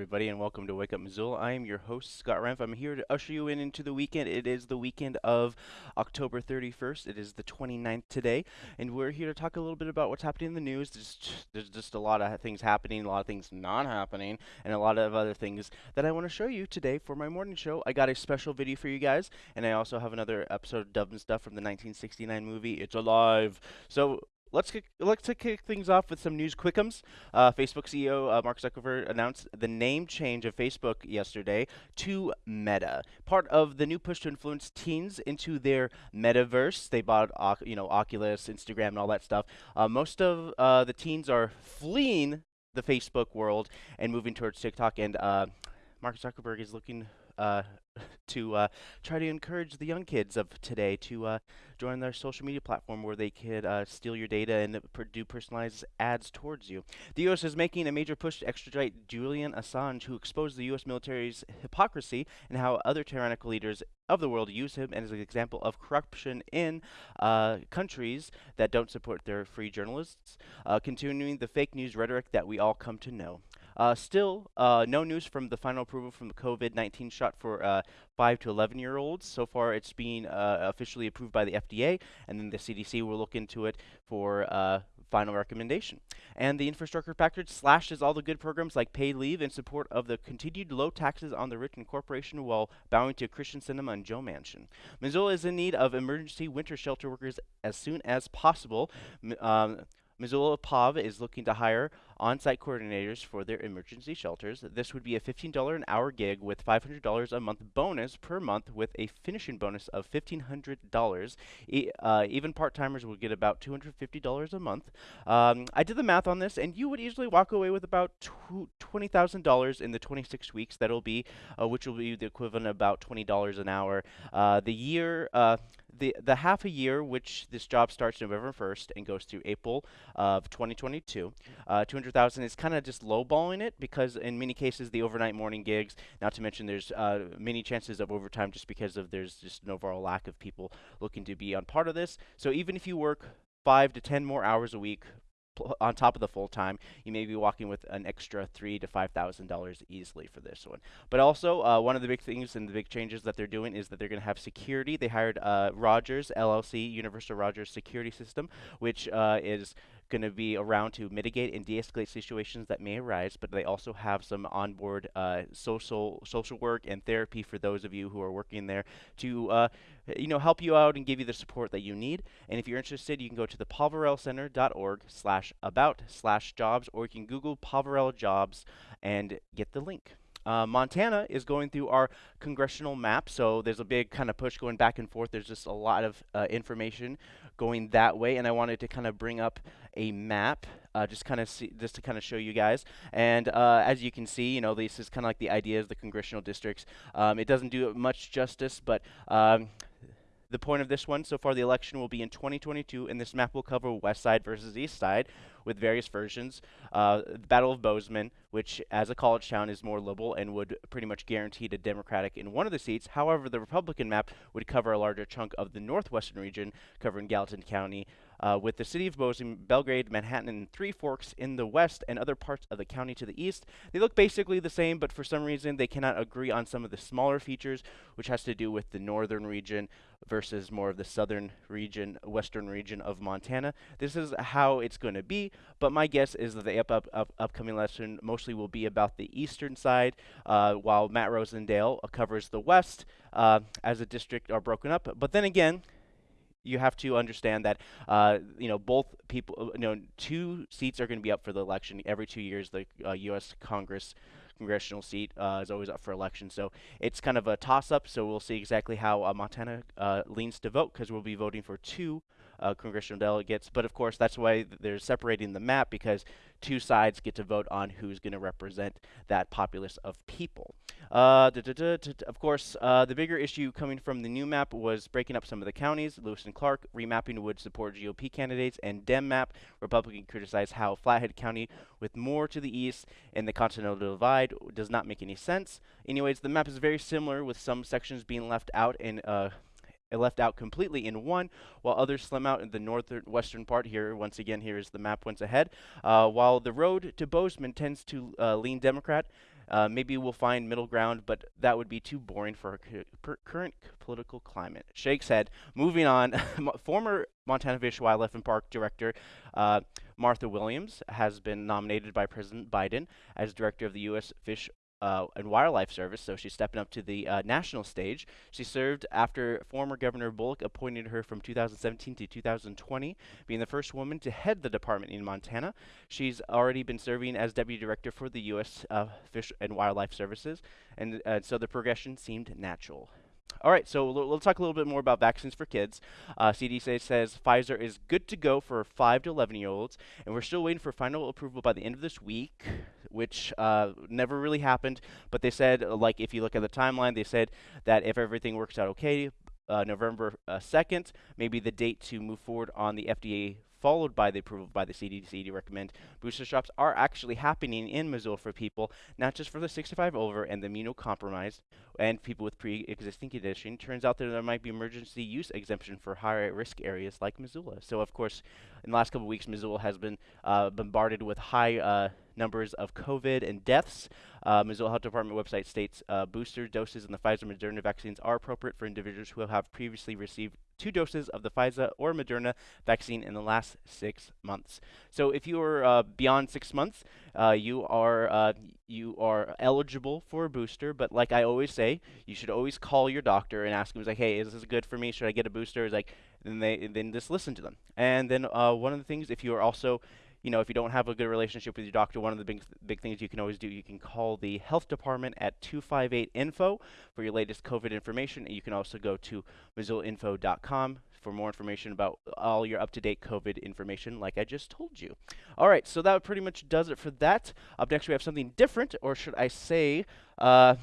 everybody, and welcome to Wake Up Missoula. I am your host, Scott Renf. I'm here to usher you in into the weekend. It is the weekend of October 31st. It is the 29th today, and we're here to talk a little bit about what's happening in the news. There's, there's just a lot of things happening, a lot of things not happening, and a lot of other things that I want to show you today for my morning show. I got a special video for you guys, and I also have another episode of Dub and Stuff from the 1969 movie It's Alive. So let's kick, let's kick things off with some news quickums. Uh, Facebook CEO uh, Mark Zuckerberg announced the name change of Facebook yesterday to Meta, part of the new push to influence teens into their metaverse. They bought, you know, Oculus, Instagram, and all that stuff. Uh, most of uh, the teens are fleeing the Facebook world and moving towards TikTok, and uh, Mark Zuckerberg is looking uh, to uh, try to encourage the young kids of today to uh, join their social media platform where they could uh, steal your data and do personalized ads towards you. The U.S. is making a major push to extradite Julian Assange, who exposed the U.S. military's hypocrisy and how other tyrannical leaders of the world use him as an example of corruption in uh, countries that don't support their free journalists, uh, continuing the fake news rhetoric that we all come to know. Uh, still, uh, no news from the final approval from the COVID-19 shot for uh, 5 to 11 year olds. So far, it's being uh, officially approved by the FDA, and then the CDC will look into it for uh, final recommendation. And the infrastructure package slashes all the good programs like paid leave in support of the continued low taxes on the rich and corporation while bowing to Kyrsten Sinema and Joe Manchin. Missoula is in need of emergency winter shelter workers as soon as possible. M um, Missoula POV is looking to hire on-site coordinators for their emergency shelters. This would be a $15 an hour gig with $500 a month bonus per month with a finishing bonus of $1,500. E uh, even part-timers would get about $250 a month. Um, I did the math on this, and you would easily walk away with about $20,000 in the 26 weeks. That'll be, uh, which will be the equivalent of about $20 an hour. Uh, the year, uh, the the half a year, which this job starts November 1st and goes through April of 2022, uh, 200,000 is kind of just lowballing it because in many cases the overnight morning gigs, not to mention there's uh, many chances of overtime just because of there's just an overall lack of people looking to be on part of this. So even if you work five to 10 more hours a week on top of the full time, you may be walking with an extra three to five thousand dollars easily for this one. But also, uh, one of the big things and the big changes that they're doing is that they're going to have security. They hired uh, Rogers LLC, Universal Rogers Security System, which uh, is going to be around to mitigate and de-escalate situations that may arise, but they also have some onboard uh, social social work and therapy for those of you who are working there to uh, you know help you out and give you the support that you need. And if you're interested, you can go to the poverellocenter.org slash about slash jobs, or you can Google Poverello jobs and get the link. Uh, Montana is going through our congressional map, so there's a big kind of push going back and forth. There's just a lot of uh, information going that way, and I wanted to kind of bring up a map, uh, just kind of see, just to kind of show you guys. And uh, as you can see, you know, this is kind of like the ideas, the congressional districts. Um, it doesn't do much justice, but um, the point of this one, so far the election will be in 2022, and this map will cover west side versus east side with various versions. Uh, the Battle of Bozeman, which as a college town is more liberal and would pretty much guarantee the Democratic in one of the seats. However, the Republican map would cover a larger chunk of the northwestern region, covering Gallatin County, uh, with the city of Bozeman, Belgrade, Manhattan, and Three Forks in the west and other parts of the county to the east. They look basically the same, but for some reason they cannot agree on some of the smaller features, which has to do with the northern region versus more of the southern region, western region of Montana. This is how it's going to be, but my guess is that the up, up, up, upcoming lesson mostly will be about the eastern side, uh, while Matt Rosendale covers the west uh, as a district are broken up. But then again, you have to understand that uh, you know both people uh, you know two seats are going to be up for the election every two years the uh, U.S. Congress congressional seat uh, is always up for election so it's kind of a toss up so we'll see exactly how uh, Montana uh, leans to vote because we'll be voting for two uh, congressional delegates. But of course, that's why they're separating the map because two sides get to vote on who's going to represent that populace of people. Uh, of course, uh, the bigger issue coming from the new map was breaking up some of the counties. Lewis and Clark remapping would support GOP candidates, and Dem map Republican criticized how Flathead County, with more to the east and the Continental Divide, does not make any sense. Anyways, the map is very similar, with some sections being left out and uh, left out completely in one, while others slim out in the northern western part. Here, once again, here is the map once ahead. Uh, while the road to Bozeman tends to uh, lean Democrat, uh, maybe we'll find middle ground, but that would be too boring for our current political climate. Shakes head. Moving on, former Montana Fish, Wildlife, and Park Director uh, Martha Williams has been nominated by President Biden as Director of the U.S. Fish uh, and Wildlife Service, so she's stepping up to the uh, national stage. She served after former Governor Bullock appointed her from 2017 to 2020, being the first woman to head the department in Montana. She's already been serving as Deputy Director for the U.S. Uh, Fish and Wildlife Services, and uh, so the progression seemed natural. All right, so we'll, talk a little bit more about vaccines for kids. Uh, CDC says Pfizer is good to go for 5 to 11 year olds, and we're still waiting for final approval by the end of this week, which uh, never really happened. But they said, like, if you look at the timeline, they said that if everything works out okay, uh, November 2nd, uh, maybe the date to move forward on the FDA followed by the approval by the CDC to recommend booster shots are actually happening in Missoula for people, not just for the 65 over and the immunocompromised and people with pre-existing condition. Turns out that there might be emergency use exemption for higher risk areas like Missoula. So of course, in the last couple of weeks, Missoula has been uh, bombarded with high uh, numbers of COVID and deaths. Uh, Missoula Health Department website states uh, booster doses in the Pfizer Moderna vaccines are appropriate for individuals who have previously received two doses of the Pfizer or Moderna vaccine in the last six months. So if you are uh, beyond six months, uh, you are uh, you are eligible for a booster. But like I always say, you should always call your doctor and ask him, like, hey, is this good for me? Should I get a booster? Is like, then they then just listen to them. And then uh, one of the things, if you are also you know, if you don't have a good relationship with your doctor, one of the big, big things you can always do, you can call the health department at 258-INFO for your latest COVID information. And you can also go to missoulainfo.com for more information about all your up-to-date COVID information like I just told you. All right, so that pretty much does it for that. Up next, we have something different, or should I say uh,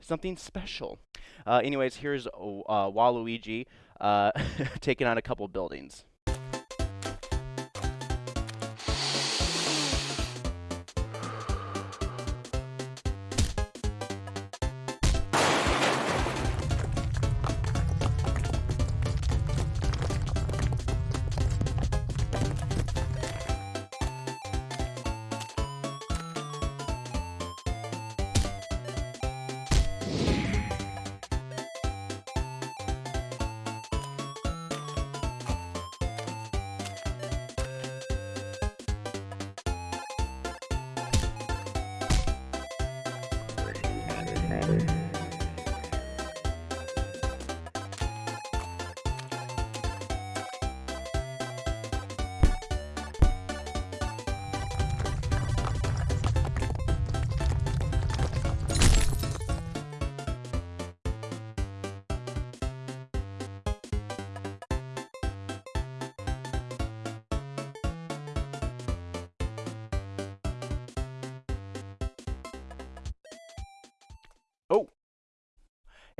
something special. Uh, anyways, here's uh, Waluigi uh, taking on a couple buildings.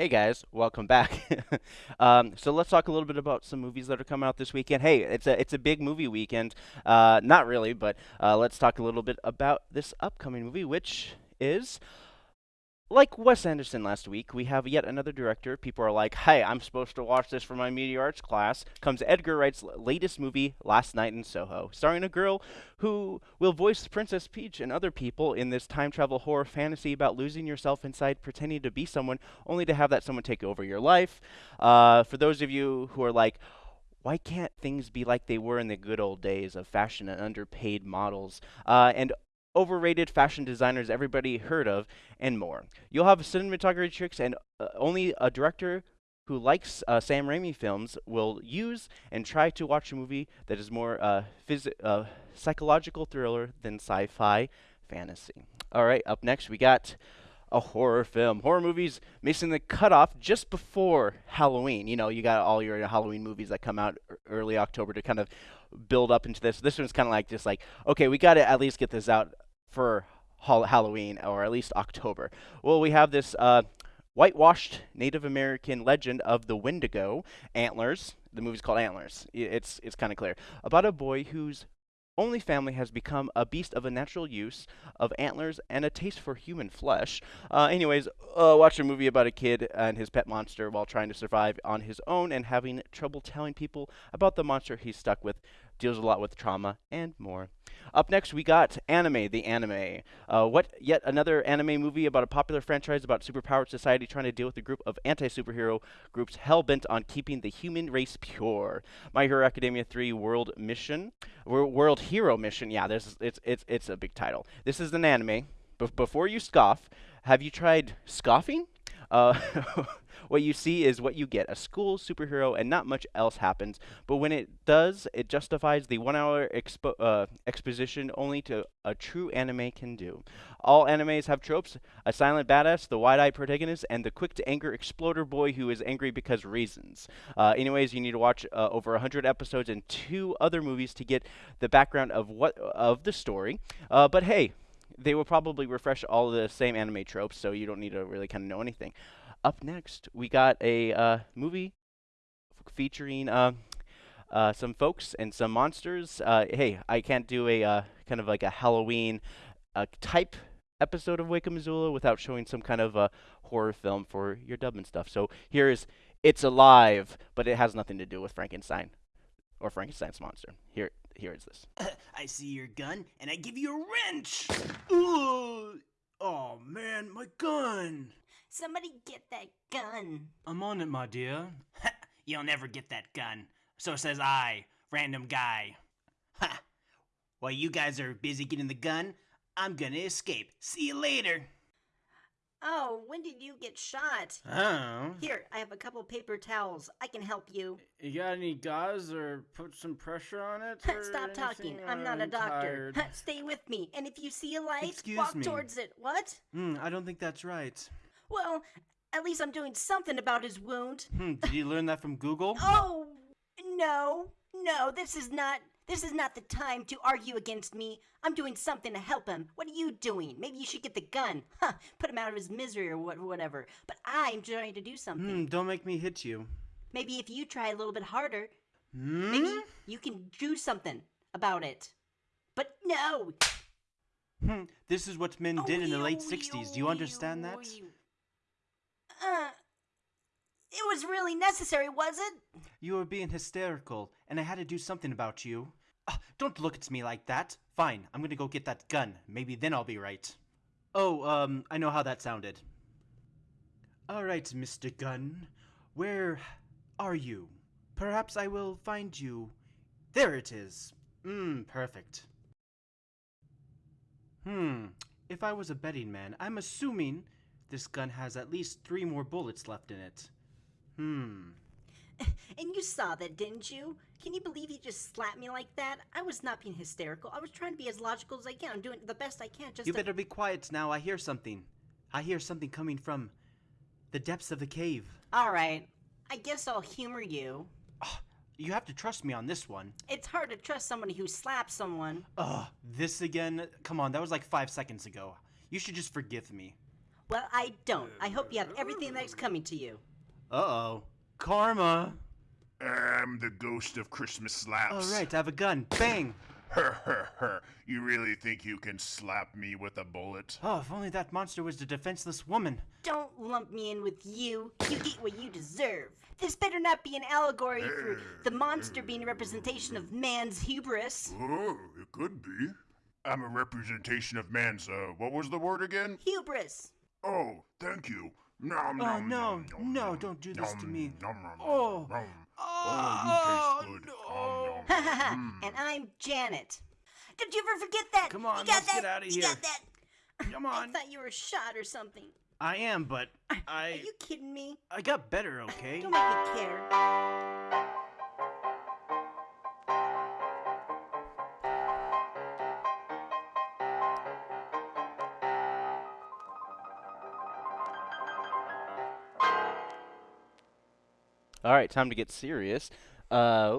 Hey guys, welcome back. um, so let's talk a little bit about some movies that are coming out this weekend. Hey, it's a it's a big movie weekend. Uh, not really, but uh, let's talk a little bit about this upcoming movie, which is like Wes Anderson last week, we have yet another director. People are like, hey, I'm supposed to watch this for my media arts class. Comes Edgar Wright's latest movie, Last Night in Soho, starring a girl who will voice Princess Peach and other people in this time travel horror fantasy about losing yourself inside pretending to be someone only to have that someone take over your life. Uh, for those of you who are like, why can't things be like they were in the good old days of fashion and underpaid models? Uh, and overrated fashion designers everybody heard of, and more. You'll have cinematography tricks, and uh, only a director who likes uh, Sam Raimi films will use and try to watch a movie that is more uh, uh psychological thriller than sci-fi fantasy. All right, up next we got a horror film. Horror movies missing the cutoff just before Halloween. You know, you got all your Halloween movies that come out early October to kind of build up into this. This one's kind of like just like, okay, we got to at least get this out for Halloween or at least October. Well, we have this uh, whitewashed Native American legend of the Wendigo, Antlers. The movie's called Antlers. It's it's kind of clear about a boy whose only family has become a beast of a natural use of antlers and a taste for human flesh. Uh, anyways, uh, watch a movie about a kid and his pet monster while trying to survive on his own and having trouble telling people about the monster he's stuck with deals a lot with trauma and more. Up next, we got Anime, the anime. Uh, what yet another anime movie about a popular franchise about superpowered society trying to deal with a group of anti-superhero groups hell bent on keeping the human race pure. My Hero Academia 3 World Mission, World Hero Mission. Yeah, this it's it's it's a big title. This is an anime. Be before you scoff, have you tried scoffing? Uh, what you see is what you get a school superhero, and not much else happens. But when it does, it justifies the one hour expo uh, exposition only to a true anime can do. All animes have tropes a silent badass, the wide eyed protagonist, and the quick to anger exploder boy who is angry because reasons. Uh, anyways, you need to watch uh, over 100 episodes and two other movies to get the background of what of the story. Uh, but hey, they will probably refresh all the same anime tropes, so you don't need to really kind of know anything. Up next, we got a uh, movie featuring uh, uh, some folks and some monsters. Uh, hey, I can't do a uh, kind of like a Halloween uh, type episode of Wake Up Missoula without showing some kind of a horror film for your dub and stuff. So here is It's Alive, but it has nothing to do with Frankenstein or Frankenstein's monster. Here, here is this. I see your gun, and I give you a wrench. Ooh. Oh man, my gun! Somebody get that gun. I'm on it, my dear. You'll never get that gun. So says I, random guy. Ha! While you guys are busy getting the gun, I'm gonna escape. See you later. Oh, when did you get shot? Oh. Here, I have a couple paper towels. I can help you. You got any gauze or put some pressure on it? Stop talking. I'm not a doctor. Stay with me. And if you see a light, Excuse walk me. towards it. What? Hmm, I don't think that's right. Well, at least I'm doing something about his wound. Hmm, did you learn that from Google? Oh, no. No, this is not this is not the time to argue against me. I'm doing something to help him. What are you doing? Maybe you should get the gun. Huh, put him out of his misery or what, whatever. But I'm trying to do something. Hmm, don't make me hit you. Maybe if you try a little bit harder, Hmm? maybe you can do something about it. But no! Hmm, this is what men did in the late Oh, 60s. Do you understand that? Uh, it was really necessary, was it? You were being hysterical, and I had to do something about you. Ah, don't look at me like that. Fine, I'm gonna go get that gun. Maybe then I'll be right. Oh, um, I know how that sounded. Alright, Mr. Gun. Where are you? Perhaps I will find you. There it is. Mmm, perfect. Hmm, if I was a betting man, I'm assuming this gun has at least three more bullets left in it. Hmm. And you saw that, didn't you? Can you believe he just slapped me like that? I was not being hysterical. I was trying to be as logical as I can. I'm doing the best I can just You to... better be quiet now. I hear something. I hear something coming from the depths of the cave. Alright, I guess I'll humor you. You have to trust me on this one. It's hard to trust somebody who slaps someone. Ugh, this again? Come on, that was like five seconds ago. You should just forgive me. Well, I don't. I hope you have everything that's coming to you. Uh oh. Karma! I'm the ghost of Christmas slaps. Alright, I have a gun. Bang! Her, her, her. you really think you can slap me with a bullet? Oh, if only that monster was a defenseless woman. Don't lump me in with you. You get what you deserve. This better not be an allegory for the monster being a representation of man's hubris. Oh, it could be. I'm a representation of man's, uh, what was the word again? Hubris. Oh, thank you. Nom, Oh, nom, no, nom, nom, no, nom, don't do this to me. nom, nom, nom, Oh. nom. Oh, Oh, you taste oh, good. no. And I'm Janet. Don't you ever forget that? Come on, you got let's that? get outta You here. got that? Come I thought you were shot or something. I am, but I. Are you kidding me? I got better, okay? Don't make me care. All right, time to get serious. Uh,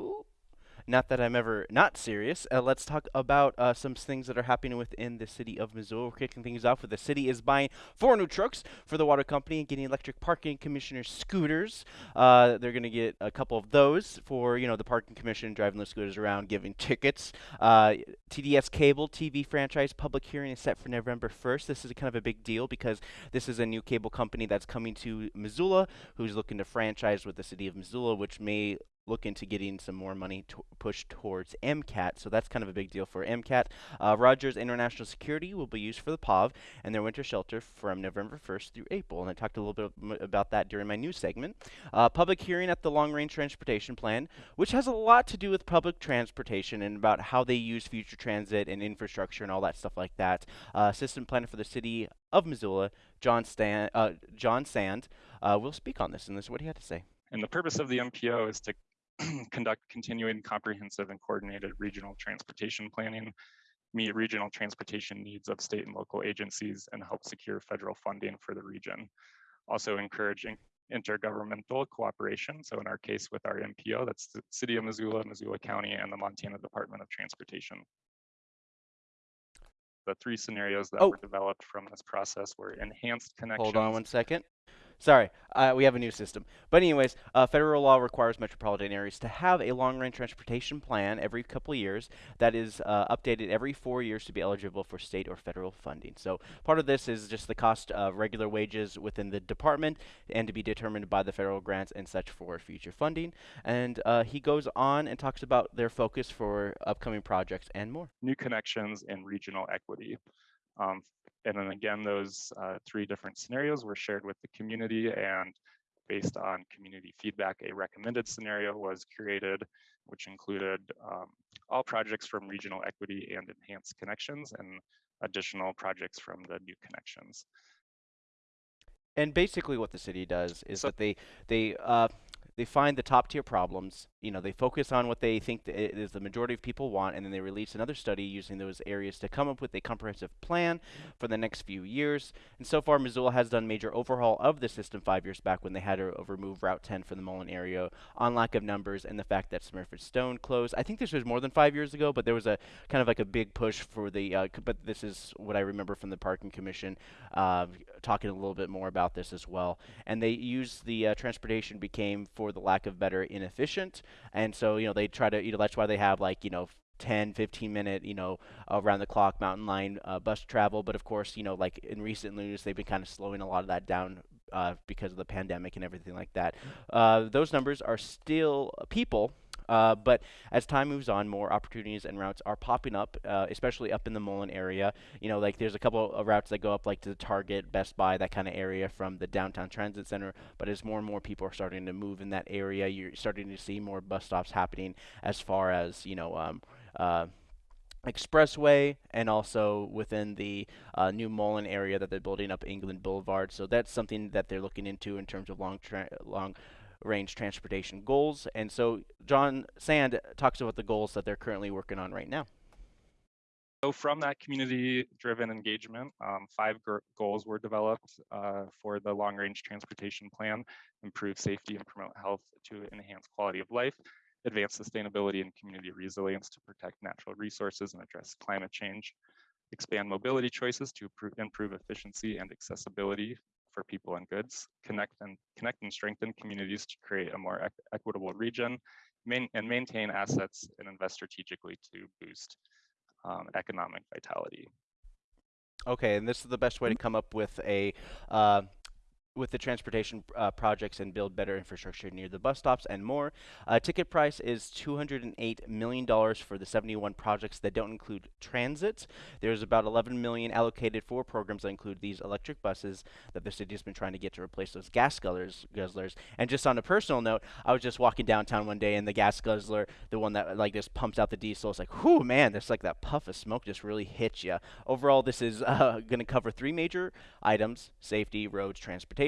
not that I'm ever not serious. Uh, let's talk about uh, some things that are happening within the city of Missoula. We're kicking things off with the city is buying four new trucks for the water company and getting electric parking commissioner scooters. Uh, they're going to get a couple of those for you know the parking commission driving the scooters around, giving tickets. Uh, TDS cable TV franchise public hearing is set for November 1st. This is kind of a big deal because this is a new cable company that's coming to Missoula, who's looking to franchise with the city of Missoula, which may look into getting some more money to pushed towards MCAT. So that's kind of a big deal for MCAT. Uh, Rogers International Security will be used for the POV and their winter shelter from November 1st through April. And I talked a little bit about that during my news segment. Uh, public hearing at the Long Range Transportation Plan, which has a lot to do with public transportation and about how they use future transit and infrastructure and all that stuff like that. Uh, system planner for the city of Missoula, John, Stan, uh, John Sand, uh, will speak on this. And this is what he had to say. And the purpose of the MPO is to conduct continuing comprehensive and coordinated regional transportation planning, meet regional transportation needs of state and local agencies, and help secure federal funding for the region. Also encouraging intergovernmental cooperation. So in our case with our MPO, that's the City of Missoula, Missoula County, and the Montana Department of Transportation. The three scenarios that Oh. were developed from this process were enhanced connections. Hold on one second. Sorry, uh, we have a new system. But anyways, uh, federal law requires metropolitan areas to have a long-range transportation plan every couple of years that is uh, updated every four years to be eligible for state or federal funding. So part of this is just the cost of regular wages within the department and to be determined by the federal grants and such for future funding. And uh, he goes on and talks about their focus for upcoming projects and more. new connections and regional equity. Um, and then again, those uh, three different scenarios were shared with the community and based on community feedback, a recommended scenario was created, which included um, all projects from regional equity and enhanced connections and additional projects from the new connections. And basically, what the city does is So- that they they uh, they find the top tier problems. You know, they focus on what they think th- is the majority of people want, and then they release another study using those areas to come up with a comprehensive plan for the next few years. And so far, Missoula has done major overhaul of the system five years back when they had to remove Route 10 from the Mullan area on lack of numbers and the fact that Smurfit Stone closed. I think this was more than five years ago, but there was a kind of like a big push for the. Uh, but this is what I remember from the Parking Commission uh, talking a little bit more about this as well. And they used the uh, transportation became, for the lack of better, inefficient. And so, you know, they try to, you know, that's why they have like, you know, 10, 15 minute, you know, around the clock mountain line uh, bus travel. But of course, you know, like in recent news, they've been kind of slowing a lot of that down uh, because of the pandemic and everything like that. Uh, those numbers are still people. Uh, but as time moves on, more opportunities and routes are popping up, uh, especially up in the Mullan area. You know, like there's a couple of routes that go up like to the Target, Best Buy, that kind of area from the downtown transit center. But as more and more people are starting to move in that area, you're starting to see more bus stops happening as far as you know. Um, uh, expressway and also within the uh, new Mullan area that they're building up England Boulevard. So that's something that they're looking into in terms of long long range transportation goals. And so John Sand talks about the goals that they're currently working on right now. So from that community-driven engagement, um, five goals were developed uh, for the long-range transportation plan: improve safety and promote health to enhance quality of life, advance sustainability and community resilience to protect natural resources and address climate change, expand mobility choices to improve efficiency and accessibility for people and goods, connect and connect and strengthen communities to create a more equ- equitable region, main, and maintain assets and invest strategically to boost um, economic vitality. Okay, and this is the best way to come up with a uh, with the transportation uh, projects and build better infrastructure near the bus stops and more. Uh, ticket price is $208 million for the 71 projects that don't include transit. There's about 11 million allocated for programs that include these electric buses that the city has been trying to get to replace those gas guzzlers. guzzlers. And just on a personal note, I was just walking downtown one day and the gas guzzler, the one that like just pumps out the diesel, it's like, whew, man, there's like that puff of smoke just really hits you. Overall, this is uh, going to cover three major items: safety, roads, transportation.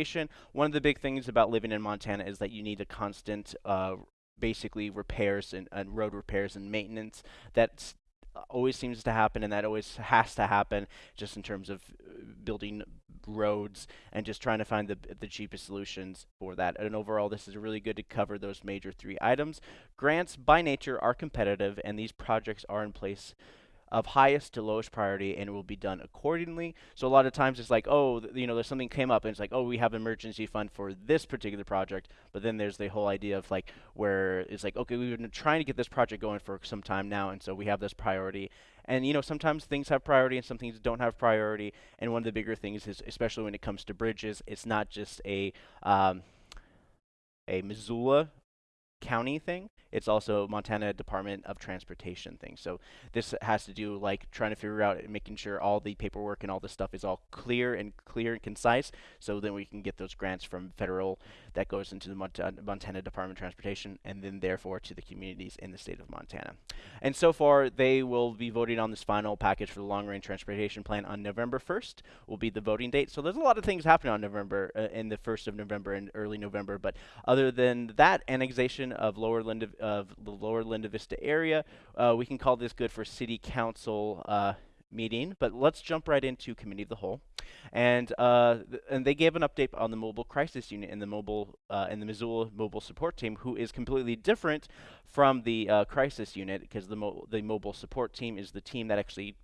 One of the big things about living in Montana is that you need a constant, uh, basically repairs and, and road repairs and maintenance. That's uh, always seems to happen, and that always has to happen, just in terms of uh, building roads and just trying to find the the cheapest solutions for that. And overall, this is really good to cover those major three items. Grants by nature are competitive, and these projects are in place of highest to lowest priority and it will be done accordingly. So a lot of times it's like, oh, you know, there's something came up and it's like, oh, we have emergency fund for this particular project. But then there's the whole idea of like where it's like, okay, we've been trying to get this project going for some time now, and so we have this priority. And you know, sometimes things have priority and some things don't have priority. And one of the bigger things is, especially when it comes to bridges, it's not just a um, a Missoula county thing. It's also Montana Department of Transportation thing. So this has to do like trying to figure out making sure all the paperwork and all this stuff is all clear and clear and concise, so then we can get those grants from federal that goes into the Montana, Montana Department of Transportation and then therefore to the communities in the state of Montana. And so far, they will be voting on this final package for the long range transportation plan on November 1st. Will be the voting date. So there's a lot of things happening on November uh, in the 1st of November and early November. But other than that, annexation of lower Linda of the lower Linda Vista area, uh, we can call this good for city council. Uh, meeting, but let's jump right into committee of the whole, and uh, th- and they gave an update on the mobile crisis unit and the mobile uh, and the Missoula mobile support team, who is completely different from the uh, crisis unit because the mo- the mobile support team is the team that actually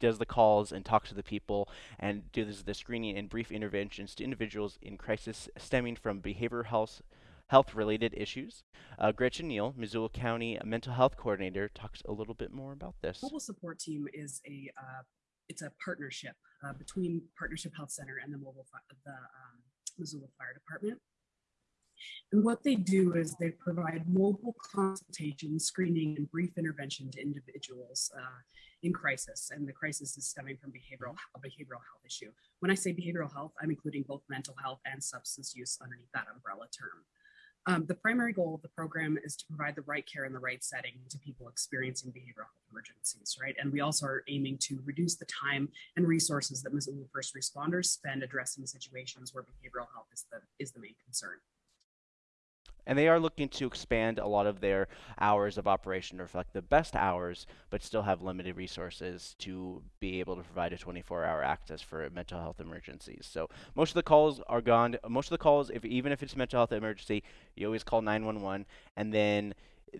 does the calls and talks to the people and does the screening and brief interventions to individuals in crisis stemming from behavioral health health related issues. Uh, Gretchen Neal, Missoula County mental health coordinator, talks a little bit more about this. Mobile support team is a uh, it's a partnership uh, between Partnership Health Center and the mobile the um, Missoula Fire Department. And what they do is they provide mobile consultation, screening, and brief intervention to individuals uh, in crisis. And the crisis is stemming from behavioral a behavioral health issue. When I say behavioral health, I'm including both mental health and substance use underneath that umbrella term. Um, the primary goal of the program is to provide the right care in the right setting to people experiencing behavioral health emergencies, right? And we also are aiming to reduce the time and resources that Missoula first responders spend addressing situations where behavioral health is the is the main concern. And they are looking to expand a lot of their hours of operation to reflect the best hours, but still have limited resources to be able to provide a 24-hour access for mental health emergencies. So most of the calls are gone. Most of the calls, if even if it's a mental health emergency, you always call 911, and then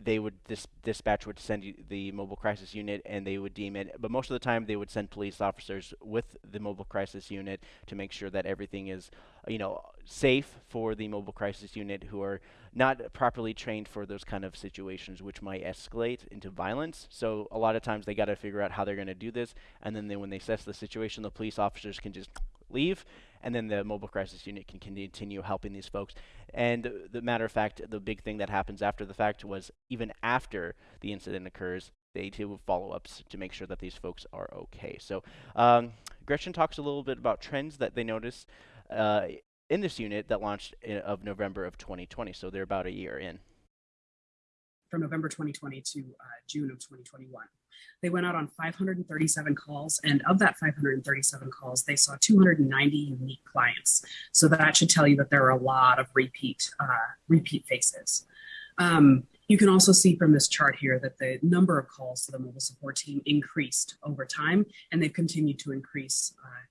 they would dispatch would send you the mobile crisis unit and they would deem it but most of the time they would send police officers with the mobile crisis unit to make sure that everything is you know safe for the mobile crisis unit who are not properly trained for those kind of situations which might escalate into violence so a lot of times they got to figure out how they're going to do this and then they, when they assess the situation the police officers can just leave and then the mobile crisis unit can continue helping these folks. And the matter of fact, the big thing that happens after the fact was even after the incident occurs, they do follow-ups to make sure that these folks are okay. So um, Gretchen talks a little bit about trends that they noticed uh, in this unit that launched in, of November of 2020. So they're about a year in. From November 2020 to uh, June of 2021. They went out on 537 calls, and of that 537 calls, they saw 290 unique clients. So that should tell you that there are a lot of repeat uh, repeat faces. Um, you can also see from this chart here that the number of calls to the mobile support team increased over time, and they've continued to increase uh,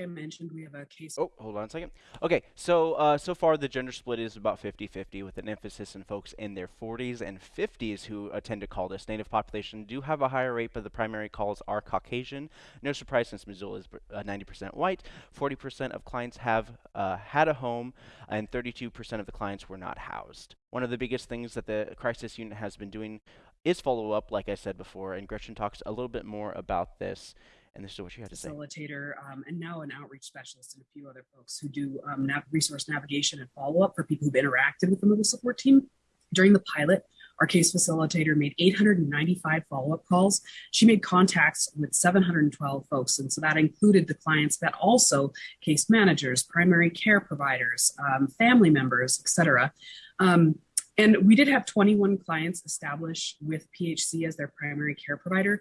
I mentioned, we have a case. Oh, hold on a second. Okay, so uh, so far the gender split is about 50-50 with an emphasis in folks in their 40s and 50s who attend to call this. Native population do have a higher rate, but the primary calls are Caucasian. No surprise since Missoula is 90% uh, white. 40% of clients have uh, had a home, and 32% of the clients were not housed. One of the biggest things that the crisis unit has been doing is follow up, like I said before, and Gretchen talks a little bit more about this and this is what you had to say. Facilitator um, and now an outreach specialist and a few other folks who do um, nav- resource navigation and follow up for people who've interacted with the mobile support team. During the pilot, our case facilitator made 895 follow up calls. She made contacts with 712 folks. And so that included the clients, but also case managers, primary care providers, um, family members, et cetera. Um, and we did have 21 clients establish with PHC as their primary care provider.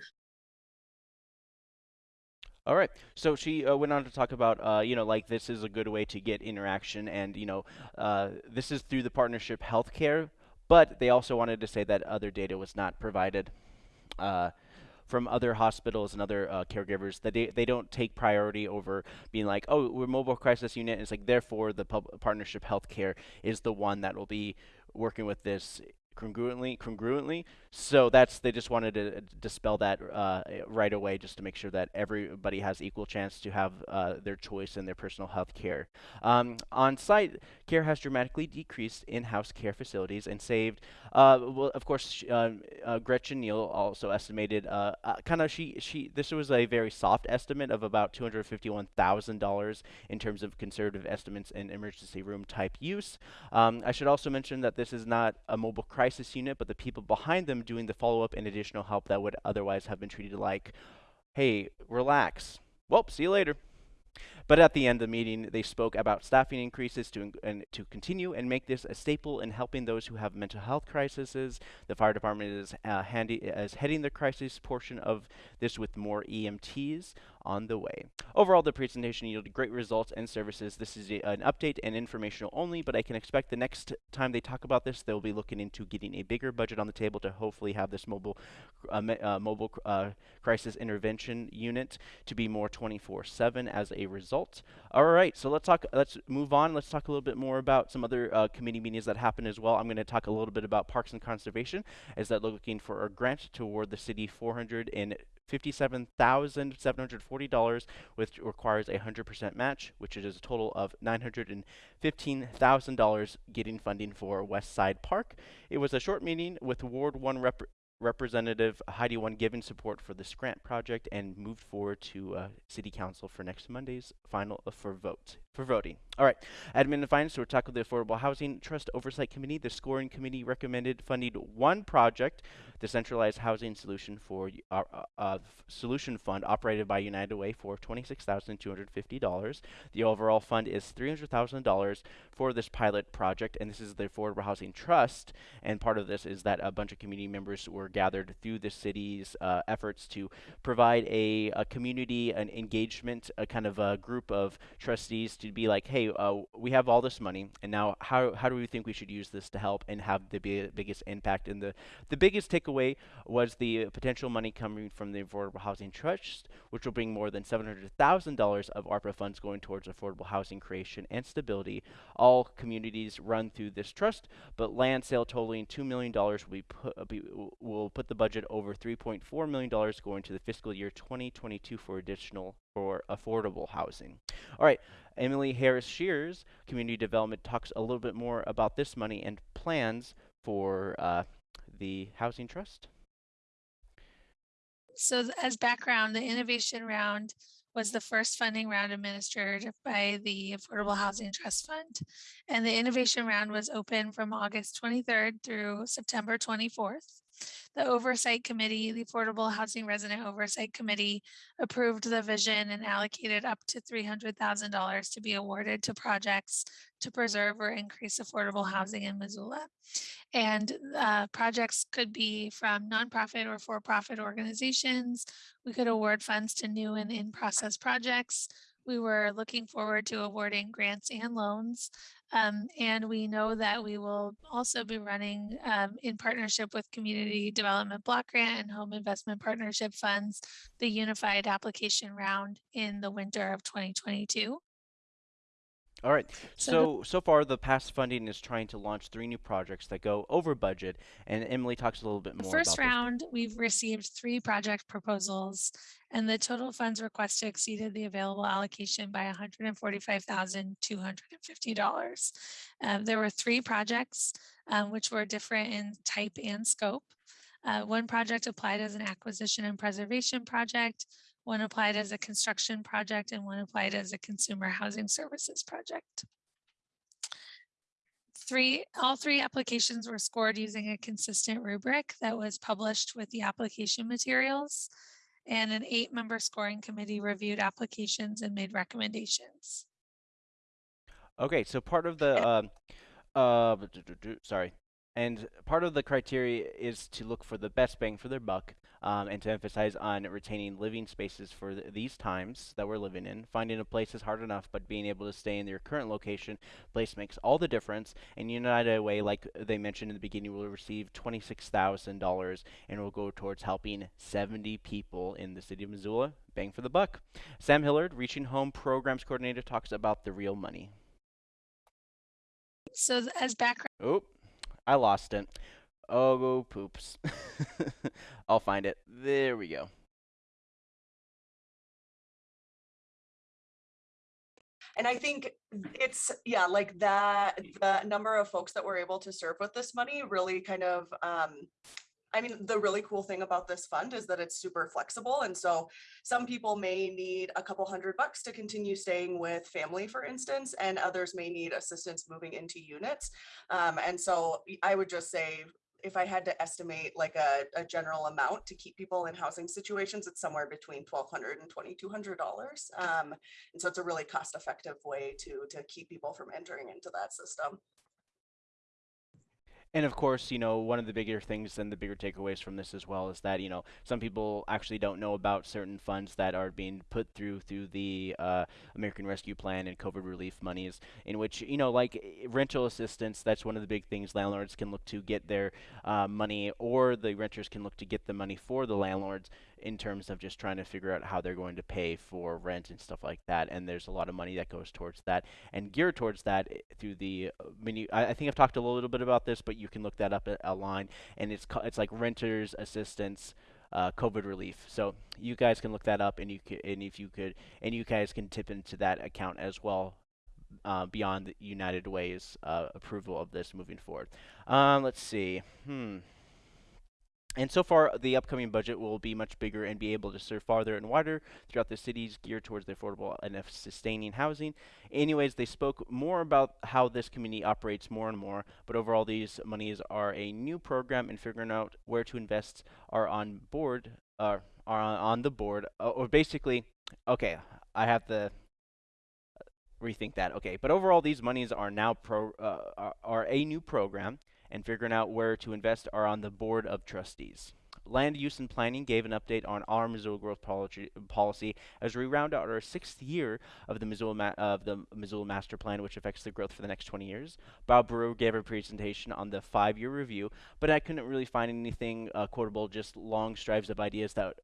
All right. So she uh, went on to talk about, uh, you know, like this is a good way to get interaction, and you know, uh, this is through the partnership healthcare. but they also wanted to say that other data was not provided. Uh, from other hospitals and other uh, caregivers that they, they don't take priority over being like, oh, we're mobile crisis unit. It's like therefore the partnership healthcare is the one that will be working with this congruently congruently. So that's they just wanted to dispel that uh, right away just to make sure that everybody has equal chance to have uh, their choice in their personal health care. Um, on site care has dramatically decreased in-house care facilities and saved uh, well of course uh, uh, Gretchen Neal also estimated uh, kind of she she this was a very soft estimate of about $251,000 in terms of conservative estimates in emergency room type use. Um, I should also mention that this is not a mobile crisis crisis unit, but the people behind them doing the follow up and additional help that would otherwise have been treated like, hey, relax. Well, see you later. But at the end of the meeting, they spoke about staffing increases to, and to continue and make this a staple in helping those who have mental health crises. The fire department is, uh, handy, is heading the crisis portion of this with more EMTs on the way. Overall, the presentation yielded great results and services. This is a, an update and informational only, but I can expect the next time they talk about this, they'll be looking into getting a bigger budget on the table to hopefully have this mobile, uh, uh, mobile uh, crisis intervention unit to be more 24/7 as a result. All right, so let's talk. Let's move on. Let's talk a little bit more about some other uh, committee meetings that happened as well. I'm going to talk a little bit about Parks and Conservation, as that looking for a grant to award the city 400 and $57,740, which requires a 100% match, which is a total of $915,000 getting funding for West Side Park. It was a short meeting with Ward 1 rep Representative Heidi One giving support for this grant project and moved forward to uh, City Council for next Monday's final uh, for vote for voting. All right, admin and finance. We're talking the Affordable Housing Trust Oversight Committee. The scoring committee recommended funding one project, the Centralized Housing Solution for uh, uh, Solution Fund, operated by United Way for twenty-six thousand two hundred fifty dollars. The overall fund is three hundred thousand dollars for this pilot project, and this is the Affordable Housing Trust. And part of this is that a bunch of community members were gathered through the city's uh, efforts to provide a, a community, an engagement, a kind of a group of trustees to be like, hey, uh, we have all this money, and now how how do we think we should use this to help and have the biggest impact? And the the biggest takeaway was the potential money coming from the Affordable Housing Trust, which will bring more than seven hundred thousand dollars of ARPA funds going towards affordable housing creation and stability. All communities run through this trust, but land sale totaling two million dollars will be put uh, be, will put the budget over three point four million dollars going to the fiscal year 2022 for additional for affordable housing. All right, Emily Harris Shears, Community Development, talks a little bit more about this money and plans for uh, the Housing Trust. So as background, the innovation round was the first funding round administered by the Affordable Housing Trust Fund. And the innovation round was open from August 23rd through September 24th. The Oversight Committee, the Affordable Housing Resident Oversight Committee approved the vision and allocated up to $300,000 to be awarded to projects to preserve or increase affordable housing in Missoula. And uh, projects could be from nonprofit or for-profit organizations. We could award funds to new and in-process projects. We were looking forward to awarding grants and loans. Um, and we know that we will also be running um, in partnership with Community Development Block Grant and Home Investment Partnership Funds, the unified application round in the winter of 2022. All right. So, so, far, the past funding is trying to launch three new projects that go over budget. And Emily talks a little bit more. The first round, we've received three project proposals, and the total funds requested exceeded the available allocation by $145,250. Um, there were three projects um, which were different in type and scope. Uh, one project applied as an acquisition and preservation project. One applied as a construction project and one applied as a consumer housing services project. Three, all three applications were scored using a consistent rubric that was published with the application materials. And an eight member scoring committee reviewed applications and made recommendations. Okay, so part of the, uh, uh, sorry, and part of the criteria is to look for the best bang for their buck um, and to emphasize on retaining living spaces for th- these times that we're living in. Finding a place is hard enough, but being able to stay in your current location, place makes all the difference. And United Way, like they mentioned in the beginning, will receive $26,000 and will go towards helping 70 people in the city of Missoula. Bang for the buck. Sam Hillard, Reaching Home Programs Coordinator, talks about the real money. So as background, Oh, I lost it. Oh, poops. I'll find it. There we go. And I think it's, yeah, like that, the number of folks that we're able to serve with this money really kind of, um, I mean, the really cool thing about this fund is that it's super flexible. And so some people may need a couple hundred bucks to continue staying with family, for instance, and others may need assistance moving into units. Um, and so I would just say, if I had to estimate like a, a general amount to keep people in housing situations, it's somewhere between twelve hundred and twenty-two hundred dollars. Um, and so it's a really cost-effective way to to keep people from entering into that system. And of course, you know, one of the bigger things and the bigger takeaways from this as well is that, you know, some people actually don't know about certain funds that are being put through through the uh, American Rescue Plan and COVID relief monies, in which, you know, like rental assistance, that's one of the big things landlords can look to get their uh, money, or the renters can look to get the money for the landlords in terms of just trying to figure out how they're going to pay for rent and stuff like that. And there's a lot of money that goes towards that and geared towards that eh, through the uh, menu. I, I think I've talked a little bit about this, but you can look that up at online, and it's it's like renters assistance. Uh, COVID relief. So you guys can look that up, and you can, and if you could, and you guys can tip into that account as well, uh, beyond the United Way's uh, approval of this moving forward. Um, let's see. Hmm. And so far, the upcoming budget will be much bigger and be able to serve farther and wider throughout the cities, geared towards the affordable and sustaining housing. Anyways, they spoke more about how this community operates more and more, but overall, these monies are a new program, and figuring out where to invest are on board, uh, are on, the board, uh, or basically, okay, I have to rethink that. Okay, but overall, these monies are now pro uh, are, are a new program, and figuring out where to invest are on the board of trustees. Land Use and Planning gave an update on our Missoula growth policy, policy as we round out our sixth year of the Missoula of the Missoula Master Plan, which affects the growth for the next 20 years. Bob Brewer gave a presentation on the five-year review, but I couldn't really find anything uh, quotable, just long strives of ideas that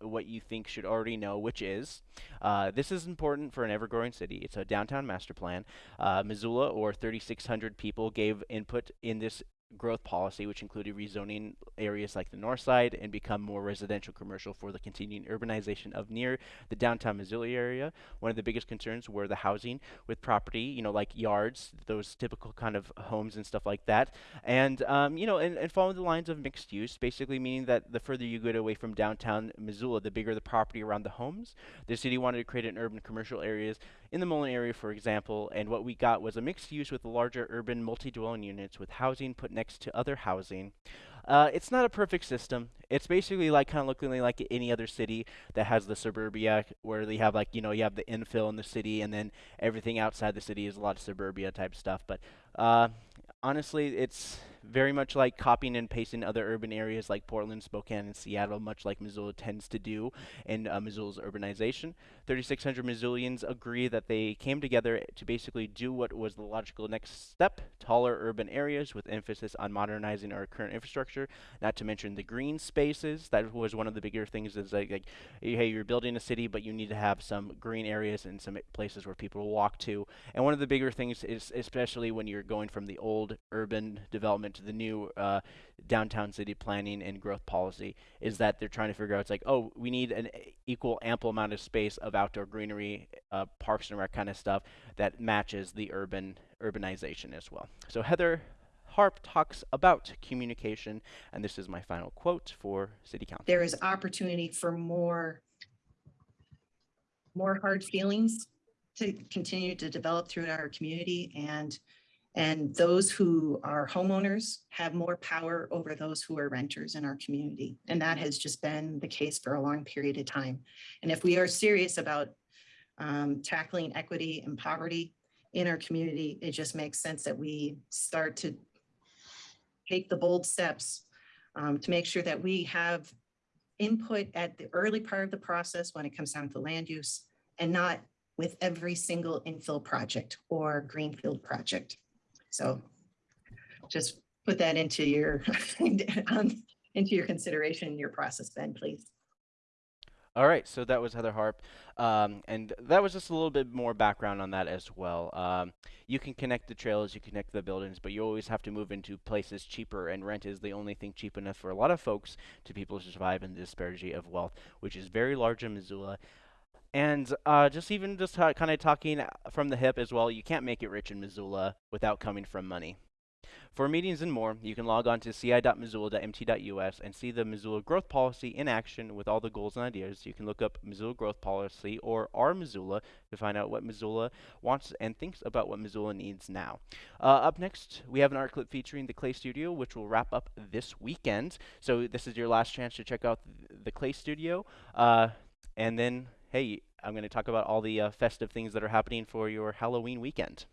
what you think should already know, which is uh, this is important for an ever-growing city. It's a downtown master plan. Uh, Missoula, or 3,600 people, gave input in this growth policy, which included rezoning areas like the north side and become more residential commercial for the continuing urbanization of near the downtown Missoula area. One of the biggest concerns were the housing with property, you know, like yards, those typical kind of homes and stuff like that. And, um, you know, and, and following the lines of mixed use, basically meaning that the further you get away from downtown Missoula, the bigger the property around the homes. The city wanted to create an urban commercial areas in the Mullan area, for example, and what we got was a mixed use with the larger urban multi-dwelling units with housing put next to other housing. Uh, it's not a perfect system. It's basically like kind of looking like any other city that has the suburbia, where they have like you know you have the infill in the city, and then everything outside the city is a lot of suburbia type stuff. But uh, honestly, it's very much like copying and pasting other urban areas like Portland, Spokane, and Seattle, much like Missoula tends to do in uh, Missoula's urbanization. 3,600 Missoulians agree that they came together to basically do what was the logical next step taller urban areas with emphasis on modernizing our current infrastructure, not to mention the green spaces. That was one of the bigger things is like, like hey, you're building a city, but you need to have some green areas and some places where people walk to. And one of the bigger things is, especially when you're going from the old urban development to the new uh, downtown city planning and growth policy is that they're trying to figure out it's like oh we need an equal ample amount of space of outdoor greenery uh, parks and rec kind of stuff that matches the urban urbanization as well. So heather harp talks about communication and this is my final quote for city council. There is opportunity for more more hard feelings to continue to develop through our community and and those who are homeowners have more power over those who are renters in our community. And that has just been the case for a long period of time. And if we are serious about um, tackling equity and poverty in our community, it just makes sense that we start to take the bold steps um, to make sure that we have input at the early part of the process when it comes down to land use and not with every single infill project or greenfield project. So just put that into your, um, into your consideration your process then, please. All right, so that was Heather Harp, um, and that was just a little bit more background on that as well. Um, you can connect the trails, you connect the buildings, but you always have to move into places cheaper, and rent is the only thing cheap enough for a lot of folks to people to survive in the disparity of wealth, which is very large in Missoula. And uh, just even just kind of talking from the hip as well, you can't make it rich in Missoula without coming from money. For meetings and more, you can log on to ci.missoula.mt.us and see the Missoula Growth Policy in action with all the goals and ideas. You can look up Missoula Growth Policy or our Missoula to find out what Missoula wants and thinks about what Missoula needs now. Uh, up next, we have an art clip featuring the Clay Studio, which will wrap up this weekend. So this is your last chance to check out the Clay Studio. Uh, and then, hey, I'm going to talk about all the uh, festive things that are happening for your Halloween weekend.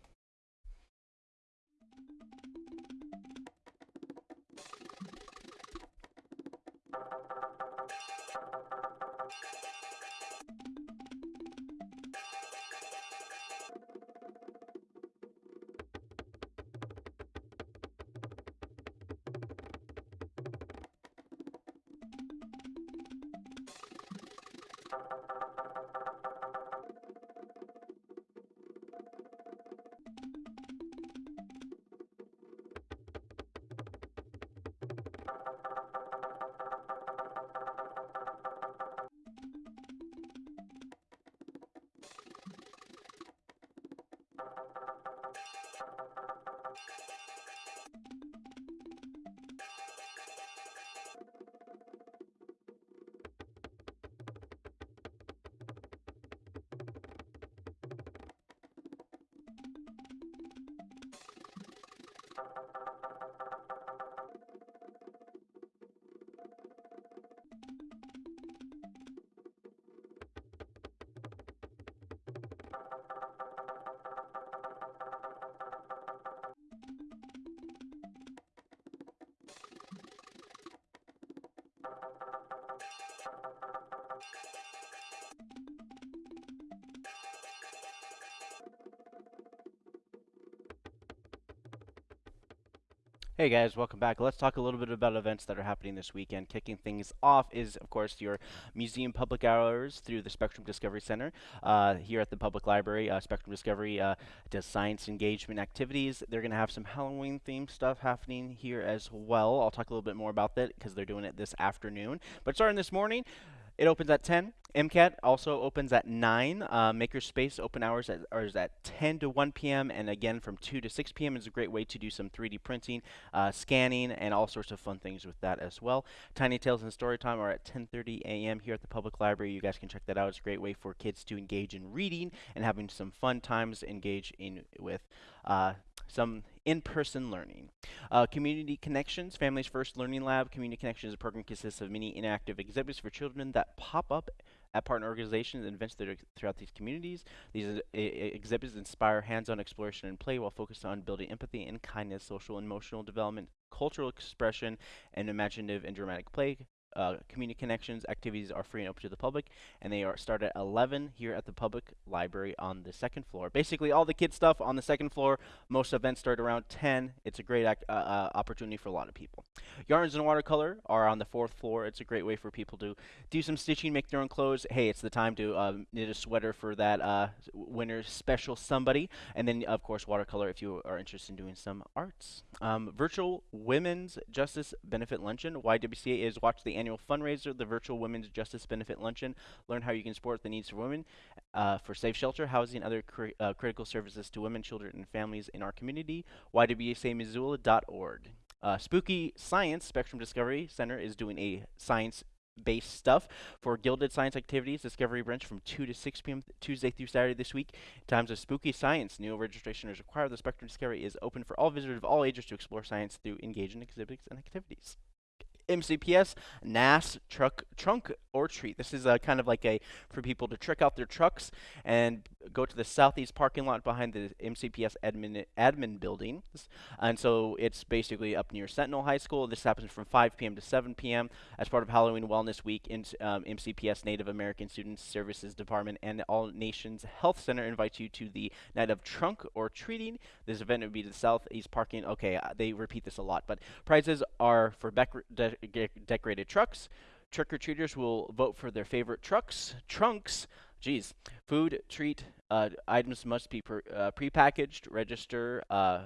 Hey guys, welcome back. Let's talk a little bit about events that are happening this weekend. Kicking things off is, of course, your museum public hours through the Spectrum Discovery Center uh, here at the Public Library. Uh, Spectrum Discovery uh, does science engagement activities. They're going to have some Halloween themed stuff happening here as well. I'll talk a little bit more about that because they're doing it this afternoon. But starting this morning, it opens at 10. MCAT also opens at 9. Uh, Makerspace open hours at, is at 10 to 1 p.m. And again, from 2 to 6 p.m. is a great way to do some 3D printing, uh, scanning, and all sorts of fun things with that as well. Tiny Tales and Storytime are at 10.30 a.m. here at the Public Library. You guys can check that out. It's a great way for kids to engage in reading and having some fun times engage in with uh, some in-person learning. Uh, community Connections, Families First Learning Lab. Community Connections a program consists of many interactive exhibits for children that pop up at partner organizations and events that are throughout these communities. These exhibits inspire hands-on exploration and play while focused on building empathy and kindness, social and emotional development, cultural expression, and imaginative and dramatic play uh, community connections activities are free and open to the public, and they are start at 11 here at the public library on the second floor. Basically, all the kid stuff on the second floor. Most events start around 10. It's a great uh, uh, opportunity for a lot of people. Yarns and watercolor are on the fourth floor. It's a great way for people to do some stitching, make their own clothes. Hey, it's the time to um, knit a sweater for that uh, winter special somebody. And then, of course, watercolor if you are interested in doing some arts. Um, virtual Women's Justice Benefit Luncheon. YWCA is watch the annual fundraiser, the Virtual Women's Justice Benefit Luncheon. Learn how you can support the needs of women uh, for safe shelter, housing, and other cri uh, critical services to women, children, and families in our community. YWCAMissoula.org. Uh, Spooky Science Spectrum Discovery Center is doing a science based stuff for Gilded Science Activities Discovery Branch from 2 to 6 p.m. Tuesday through Saturday this week. Times of Spooky Science. New registration is required. The Spectrum Discovery is open for all visitors of all ages to explore science through engaging exhibits and activities. MCPS NAS truck trunk or treat. This is a kind of like a for people to trick out their trucks and go to the southeast parking lot behind the MCPS admin admin building, and so it's basically up near Sentinel High School. This happens from 5 p.m. to 7 p.m. as part of Halloween Wellness Week. In, um, MCPS Native American Student Services Department and All Nations Health Center invites you to the night of trunk or treating. This event would be the southeast parking. Okay, uh, they repeat this a lot, but prizes are for de decorated trucks. Trick or treaters will vote for their favorite trucks, trunks. Geez, food, treat uh, items must be pre- uh, prepackaged. Register uh,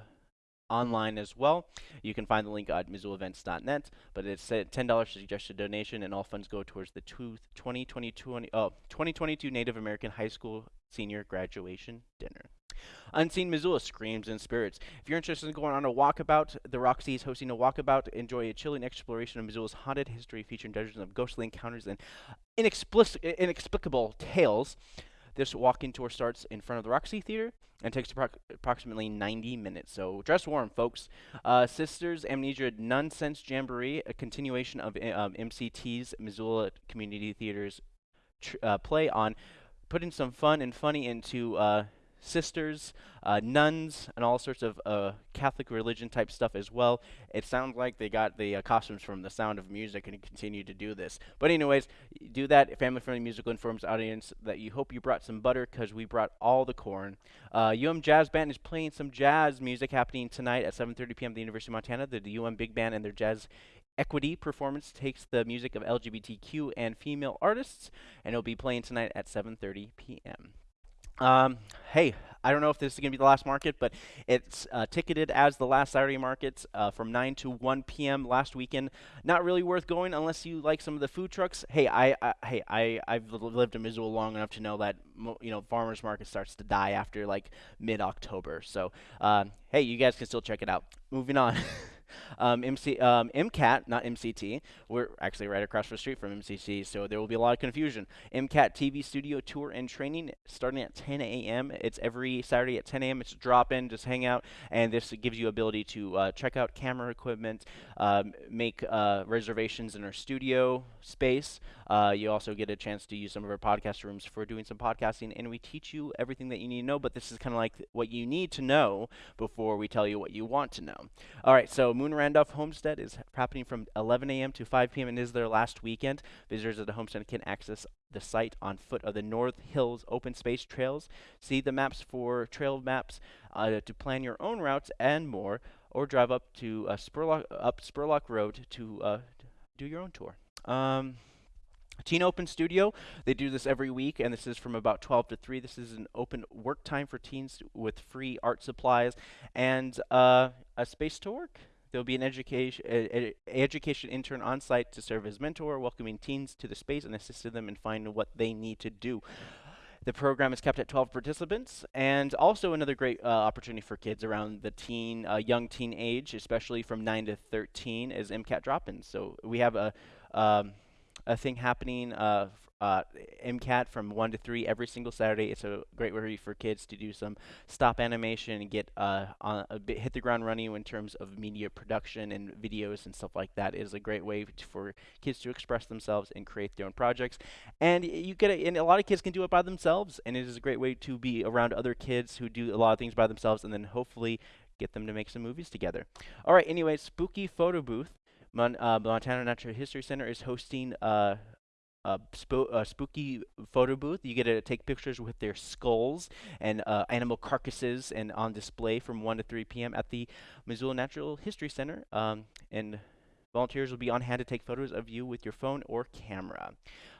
online as well. You can find the link at missoulaevents.net, but it's a $10 suggested donation, and all funds go towards the 2022, oh, 2022 Native American High School Senior Graduation Dinner. Unseen Missoula screams and spirits. If you're interested in going on a walkabout, the Roxy is hosting a walkabout. Enjoy a chilling exploration of Missoula's haunted history featuring dozens of ghostly encounters and inexplicable tales. This walk-in tour starts in front of the Roxy Theater and takes appro approximately 90 minutes. So dress warm, folks. Uh, Sisters Amnesia Nunsense Jamboree, a continuation of um, MCT's Missoula Community Theater's uh, play on putting some fun and funny into uh, sisters, uh, nuns, and all sorts of uh, Catholic religion type stuff as well. It sounds like they got the uh, costumes from The Sound of Music and continue to do this. But anyways, do that. Family friendly musical informs audience that you hope you brought some butter because we brought all the corn. UM Jazz Band is playing some jazz music happening tonight at 7:30 p.m. at the University of Montana. The, the UM Big Band and their jazz Equity performance takes the music of LGBTQ and female artists, and it'll be playing tonight at 7:30 p.m. Um, hey, I don't know if this is going to be the last market, but it's uh, ticketed as the last Saturday market uh, from 9 to 1 p.m. last weekend. Not really worth going unless you like some of the food trucks. Hey, I, I hey, I I've lived in Missoula long enough to know that you know farmers market starts to die after like mid-October. So, uh, hey, you guys can still check it out. Moving on. Um, MC, um, MCAT, not MCT. We're actually right across the street from MCT, so there will be a lot of confusion. MCAT TV studio tour and training starting at 10 a.m. It's every Saturday at 10 a.m. It's a drop in, just hang out, and this gives you ability to uh, check out camera equipment, um, make uh, reservations in our studio space. Uh, you also get a chance to use some of our podcast rooms for doing some podcasting, and we teach you everything that you need to know. But this is kind of like what you need to know before we tell you what you want to know. All right, so Moon Randolph Homestead is happening from 11 a.m. to 5 p.m. and is their last weekend. Visitors of the homestead can access the site on foot of the North Hills open space trails. See the maps for trail maps uh, to plan your own routes and more, or drive up to uh, Spurlock up Spurlock Road to uh, do your own tour. Um, Teen Open Studio, they do this every week, and this is from about 12 to 3. This is an open work time for teens with free art supplies and uh, a space to work. There'll be an education education intern on site to serve as mentor, welcoming teens to the space and assisting them in finding what they need to do. The program is kept at 12 participants, and also another great uh, opportunity for kids around the teen, uh, young teen age, especially from 9 to 13, is MCAT drop-ins. So we have a um, a thing happening uh, uh, MCAT from 1 to 3 every single Saturday. It's a great way for kids to do some stop animation and get uh, a bit, hit the ground running in terms of media production and videos and stuff like that. It is a great way for kids to express themselves and create their own projects. And you get a, and a lot of kids can do it by themselves, and it is a great way to be around other kids who do a lot of things by themselves, and then hopefully get them to make some movies together. All right. Anyway, spooky photo booth. Mon uh, Montana Natural History Center is hosting uh, a, spo a, spooky photo booth. You get to take pictures with their skulls and uh, animal carcasses and on display from 1 to 3 p.m. at the Missoula Natural History Center. Um, and volunteers will be on hand to take photos of you with your phone or camera.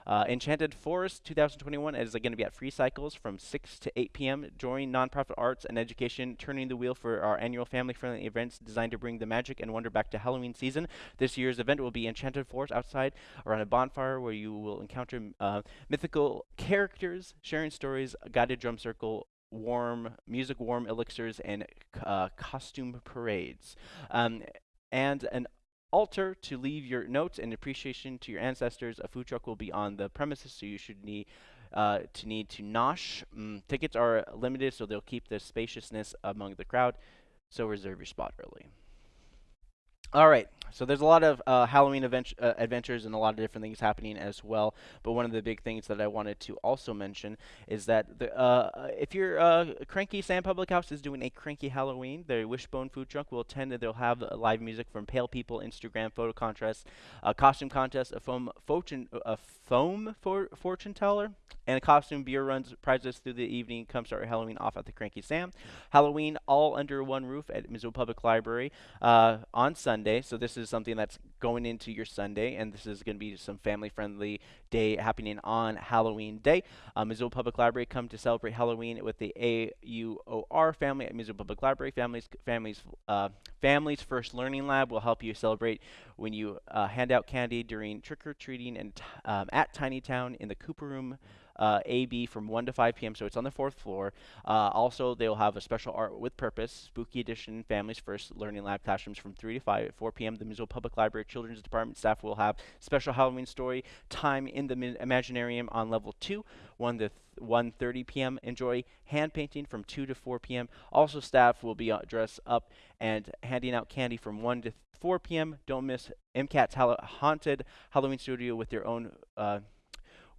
Uh, Enchanted Forest 2021 is going to be at Free Cycles from 6 to 8 p.m. Join nonprofit arts and education, turning the wheel for our annual family-friendly events designed to bring the magic and wonder back to Halloween season. This year's event will be Enchanted Forest outside around a bonfire where you will encounter uh, mythical characters, sharing stories, a guided drum circle, warm music, warm elixirs, and uh, costume parades. Um, and an altar to leave your notes and appreciation to your ancestors. A food truck will be on the premises, so you should need uh, to need to nosh. Mm, tickets are limited, so they'll keep the spaciousness among the crowd. So reserve your spot early. All right. So there's a lot of uh, Halloween uh, adventures and a lot of different things happening as well. But one of the big things that I wanted to also mention is that the, uh, uh if your uh, Cranky Sam Public House is doing a Cranky Halloween, the Wishbone Food Truck will attend and they'll have uh, live music from Pale People, Instagram photo contest, a costume contest, a foam fortune, a foam for fortune teller, and a costume beer runs prizes through the evening. Come start Halloween off at the Cranky Sam. Halloween all under one roof at Missoula Public Library on Sunday. So this is something that's going into your Sunday, and this is going to be some family-friendly day happening on Halloween Day. Uh, Missoula Public Library come to celebrate Halloween with the AUOR family at Missoula Public Library. Families, families, uh, families First Learning Lab will help you celebrate when you uh, hand out candy during trick or treating and um, at Tiny Town in the Cooper Room uh, AB from 1 to 5 p.m. So it's on the fourth floor. Uh, also, they'll have a special art with purpose, spooky edition, families first learning lab classrooms from 3 to 5 at 4 p.m. The Missoula Public Library Children's Department staff will have special Halloween story time in the Imaginarium on level 2, 1 to 1:30 p.m. Enjoy hand painting from 2 to 4 p.m. Also, staff will be uh, dressed up and handing out candy from 1 to 4 p.m. Don't miss MCAT's Haunted Halloween Studio with their own uh,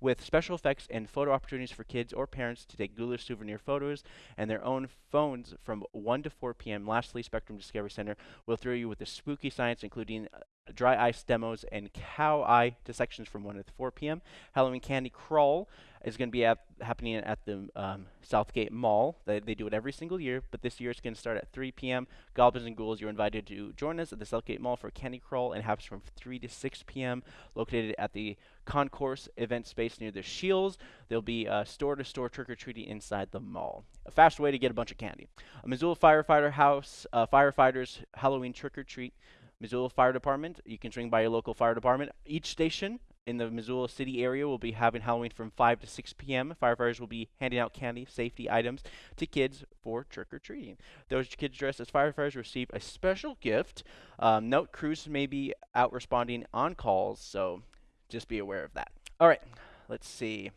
with special effects and photo opportunities for kids or parents to take ghoulish souvenir photos and their own phones from 1 to 4 p.m. Lastly, Spectrum Discovery Center will throw you with the spooky science, including dry ice demos and cow eye dissections from 1 to 4 p.m. Halloween Candy Crawl is going to be at, happening at the um, Southgate Mall. They, they do it every single year, but this year it's going to start at 3 p.m. Goblins and Ghouls, you're invited to join us at the Southgate Mall for Candy Crawl and happens from 3 to 6 p.m. Located at the concourse event space near the Shields. There'll be a store-to-store trick-or-treating inside the mall. A fast way to get a bunch of candy. A Missoula Firefighter House, uh, firefighters Halloween trick-or-treat. Missoula Fire Department, you can swing by your local fire department. Each station in the Missoula City area will be having Halloween from 5 to 6 p.m. Firefighters will be handing out candy, safety items to kids for trick or treating. Those kids dressed as firefighters receive a special gift. Um, note crews may be out responding on calls, so just be aware of that. All right, let's see.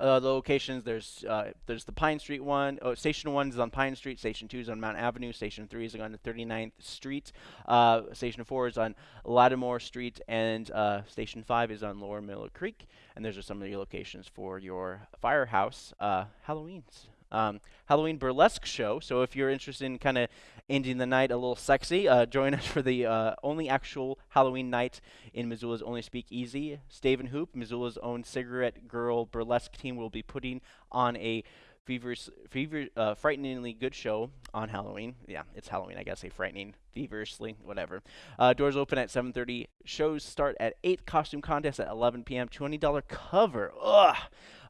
Uh, the locations there's uh, there's the Pine Street one. Oh, station one is on Pine Street. Station two is on Mount Avenue. Station three is on 39th Street. Uh, station four is on Latimer Street, and uh, station five is on Lower Miller Creek. And those are some of the locations for your firehouse uh, Halloween's um, Halloween burlesque show. So if you're interested in kind of ending the night a little sexy, uh, join us for the uh, only actual Halloween night in Missoula's only speakeasy. Stave and Hoop, Missoula's own cigarette girl burlesque team, will be putting on a feverish, fever, uh, frighteningly good show on Halloween. Yeah, it's Halloween. I gotta say frightening, feverishly, whatever. Uh, doors open at 7:30. Shows start at 8. Costume contest at 11 p.m. $20 cover. Ugh.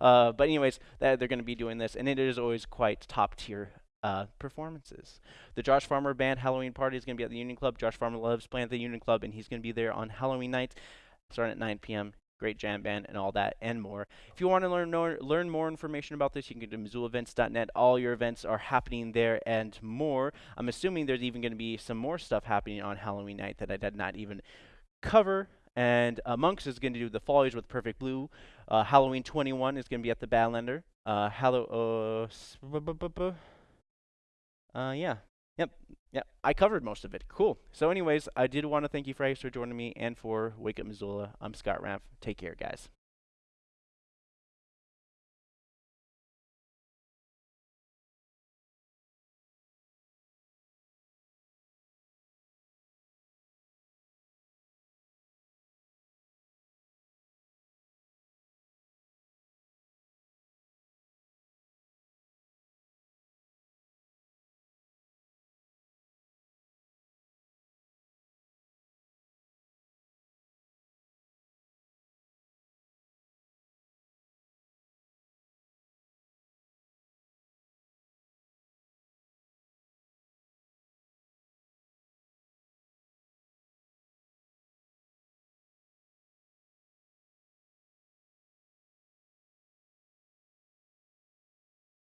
Uh, but anyways, that, they're gonna be doing this, and it is always quite top tier. Uh, performances. The Josh Farmer Band Halloween party is going to be at the Union Club. Josh Farmer loves playing at the Union Club, and he's going to be there on Halloween night, starting at 9 p.m great jam band, and all that and more. If you want to learn more, learn more information about this, you can go to MissoulaEvents.net. All your events are happening there and more. I'm assuming there's even going to be some more stuff happening on Halloween night that I did not even cover. And uh, Monks is going to do the Foliage with Perfect Blue. Uh, Halloween 21 is going to be at the Badlander. Uh, uh, uh, yeah, Yep. Yeah, I covered most of it. Cool. So anyways, I did want to thank you guys for joining me and for Wake Up Missoula. I'm Scott Ramp. Take care, guys.